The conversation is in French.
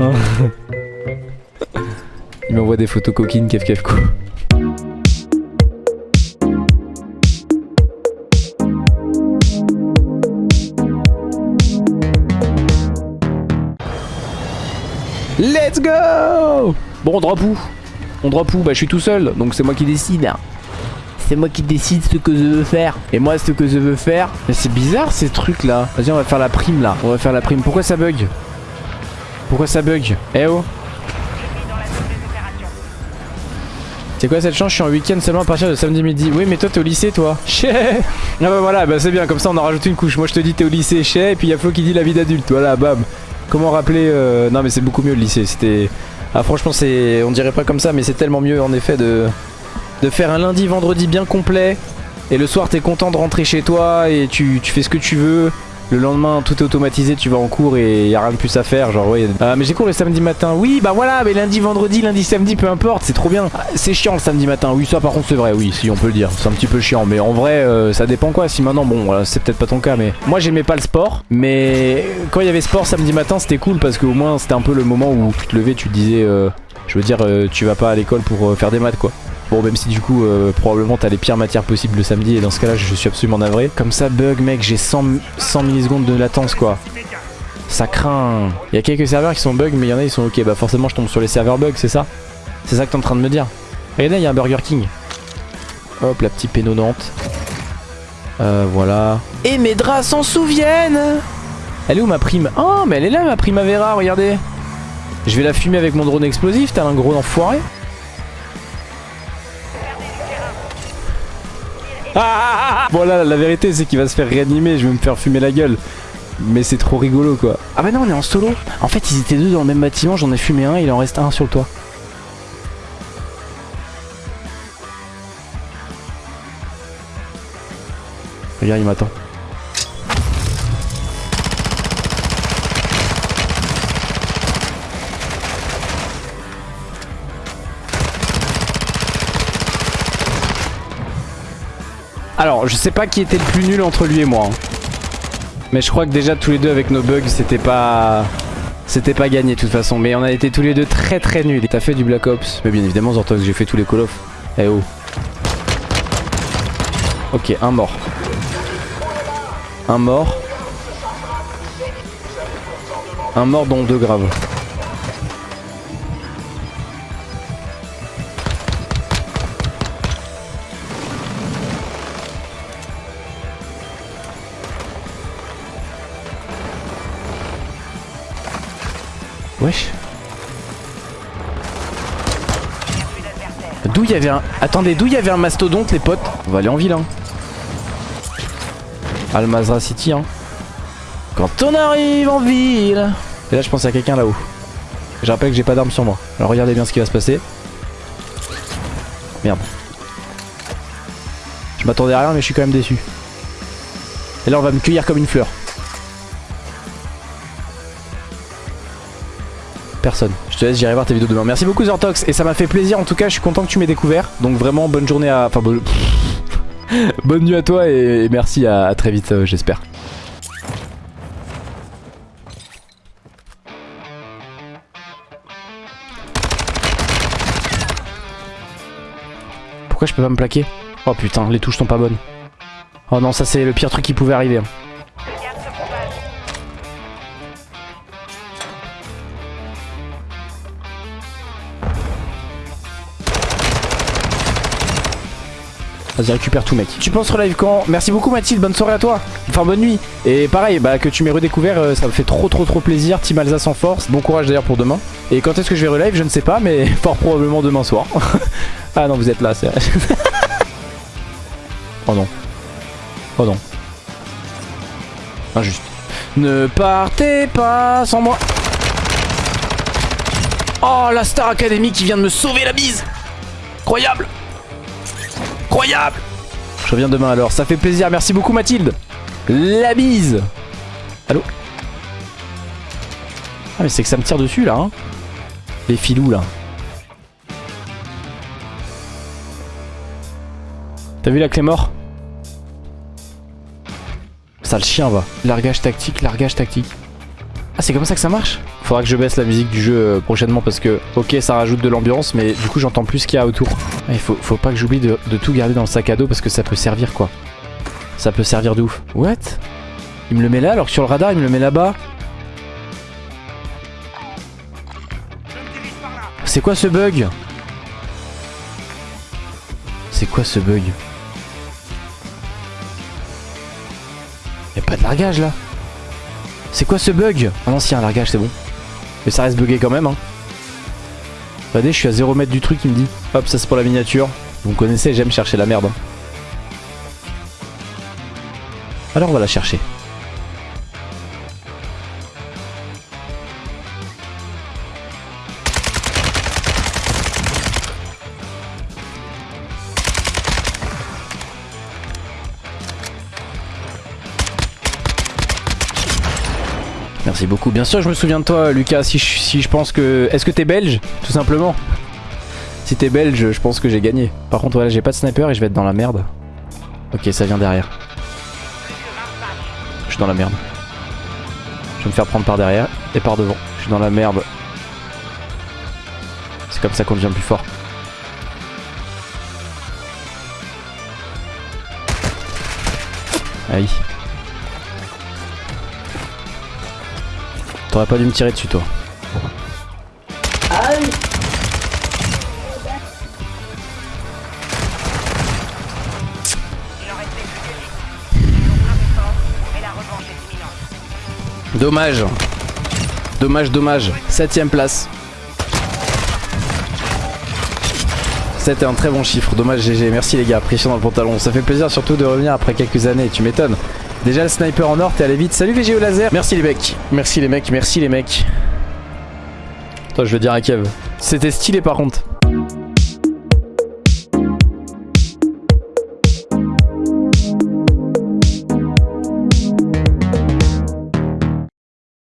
Hein Il m'envoie des photos coquines, kef kef quoi. Let's go Bon, on drop où On drop où Bah, je suis tout seul, donc c'est moi qui décide. C'est moi qui décide ce que je veux faire. Et moi, ce que je veux faire... Mais c'est bizarre, ces trucs-là. Vas-y, on va faire la prime, là. On va faire la prime. Pourquoi ça bug? Pourquoi ça bug Eh oh C'est quoi cette chance Je suis en week-end seulement à partir de samedi midi. Oui, mais toi, t'es au lycée, toi. Chez Ah bah voilà, bah c'est bien. Comme ça, on en rajoute une couche. Moi, je te dis, t'es au lycée, chez. Et puis, il y a Flo qui dit la vie d'adulte. Voilà, bam. Comment rappeler euh, Non mais c'est beaucoup mieux le lycée C'était... Ah franchement c'est... On dirait pas comme ça mais c'est tellement mieux en effet de... De faire un lundi vendredi bien complet Et le soir t'es content de rentrer chez toi Et tu, tu fais ce que tu veux le lendemain, tout est automatisé, tu vas en cours et y a rien de plus à faire. Genre, ouais. Ah, mais j'ai cours le samedi matin. Oui, bah voilà, mais lundi, vendredi, lundi, samedi, peu importe, c'est trop bien. Ah, c'est chiant le samedi matin. Oui, ça par contre, c'est vrai, oui, si on peut le dire. C'est un petit peu chiant, mais en vrai, euh, ça dépend quoi. Si maintenant, bon, c'est peut-être pas ton cas, mais moi, j'aimais pas le sport. Mais quand il y avait sport samedi matin, c'était cool parce qu'au moins, c'était un peu le moment où tu te levais, tu te disais, euh, je veux dire, euh, tu vas pas à l'école pour faire des maths, quoi. Bon même si du coup probablement t'as les pires matières possibles le samedi et dans ce cas là je suis absolument navré. Comme ça bug mec j'ai 100, 100 millisecondes de latence quoi. Ça craint. Il y a quelques serveurs qui sont bug mais il y en a ils sont ok bah forcément je tombe sur les serveurs bug c'est ça C'est ça que t'es en train de me dire. Regardez il y a un Burger King. Hop la petite pénodante. Euh voilà. Et mes draps s'en souviennent Elle est où ma prime? Oh mais elle est là ma primavera regardez. Je vais la fumer avec mon drone explosif t'as un gros enfoiré. bon là la vérité c'est qu'il va se faire réanimer, je vais me faire fumer la gueule. Mais c'est trop rigolo quoi. Ah bah non on est en solo. En fait ils étaient deux dans le même bâtiment, j'en ai fumé un, il en reste un sur le toit. Regarde il m'attend. Alors, je sais pas qui était le plus nul entre lui et moi. Hein. Mais je crois que déjà tous les deux avec nos bugs, c'était pas... C'était pas gagné de toute façon. Mais on a été tous les deux très très nuls. T'as fait du Black Ops Mais bien évidemment, Zortox, j'ai fait tous les Call of. Eh oh. Ok, un mort. Un mort. Un mort dont deux graves. Wesh. D'où il y avait un... Attendez, d'où il y avait un mastodonte les potes? On va aller en ville hein. Almazra City hein. Quand on arrive en ville Et là je pense à quelqu'un là-haut. Je rappelle que j'ai pas d'armes sur moi. Alors regardez bien ce qui va se passer. Merde. Je m'attendais à rien mais je suis quand même déçu. Et là on va me cueillir comme une fleur. Personne. Je te laisse, j'irai voir tes vidéos demain. Merci beaucoup Zortox et ça m'a fait plaisir en tout cas, je suis content que tu m'aies découvert. Donc vraiment bonne journée à... Enfin bonne... bonne nuit à toi et merci à, très vite euh, j'espère. Pourquoi je peux pas me plaquer? Oh putain, les touches sont pas bonnes. Oh non, ça c'est le pire truc qui pouvait arriver. Vas-y récupère tout mec. Tu penses relive quand? Merci beaucoup Mathilde. Bonne soirée à toi. Enfin bonne nuit. Et pareil bah que tu m'aies redécouvert euh, ça me fait trop trop trop plaisir. Team Alsace en force. Bon courage d'ailleurs pour demain. Et quand est-ce que je vais relive? Je ne sais pas mais fort probablement demain soir. Ah non vous êtes là c'est Oh non Oh non Injuste. Ne partez pas sans moi. Oh la Star Academy qui vient de me sauver la bise. Incroyable Incroyable Je reviens demain alors, ça fait plaisir. Merci beaucoup Mathilde. La bise. Allô Ah mais c'est que ça me tire dessus là. Hein Les filous là. T'as vu la clé mort? Ça le chien va. Largage tactique, largage tactique. Ah c'est comme ça que ça marche? Faudra que je baisse la musique du jeu euh, prochainement parce que, ok, ça rajoute de l'ambiance, mais du coup, j'entends plus ce qu'il y a autour. Il faut, faut pas que j'oublie de, de tout garder dans le sac à dos parce que ça peut servir quoi. Ça peut servir de ouf. What? Il me le met là alors que sur le radar, il me le met là-bas. C'est quoi ce bug? C'est quoi ce bug? Y'a pas de largage là? C'est quoi ce bug Ah non si, un largage, c'est bon. Mais ça reste bugué quand même hein. Regardez, je suis à 0 mètre du truc, il me dit. Hop, ça c'est pour la miniature. Vous me connaissez, j'aime chercher la merde. Alors on va la chercher. Merci beaucoup. Bien sûr, je me souviens de toi, Lucas. Si je, pense que. Est-ce que t'es belge Tout simplement? Si t'es belge, je pense que j'ai gagné. Par contre, voilà, j'ai pas de sniper et je vais être dans la merde. Ok, ça vient derrière. Je suis dans la merde. Je vais me faire prendre par derrière et par devant. Je suis dans la merde. C'est comme ça qu'on devient plus fort. Aïe. T'aurais pas dû me tirer dessus toi. Imminente. Dommage. Dommage, dommage. Septième place. C'était un très bon chiffre. Dommage GG. Merci les gars. Pression dans le pantalon. Ça fait plaisir surtout de revenir après quelques années. Tu m'étonnes. Déjà le sniper en or, t'es allé vite. Salut VG au laser. Merci les mecs. Merci les mecs. Merci les mecs. Toi, je veux dire à Kev. C'était stylé par contre.